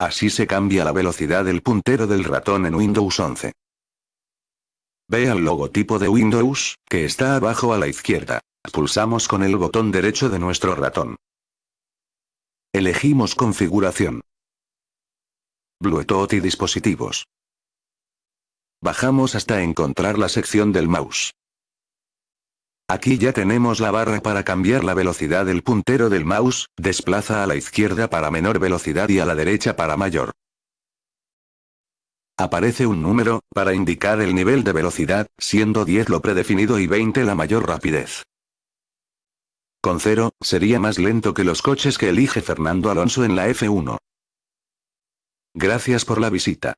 Así se cambia la velocidad del puntero del ratón en Windows 11. Ve al logotipo de Windows, que está abajo a la izquierda. Pulsamos con el botón derecho de nuestro ratón. Elegimos configuración. Bluetooth y dispositivos. Bajamos hasta encontrar la sección del mouse. Aquí ya tenemos la barra para cambiar la velocidad del puntero del mouse, desplaza a la izquierda para menor velocidad y a la derecha para mayor. Aparece un número, para indicar el nivel de velocidad, siendo 10 lo predefinido y 20 la mayor rapidez. Con 0, sería más lento que los coches que elige Fernando Alonso en la F1. Gracias por la visita.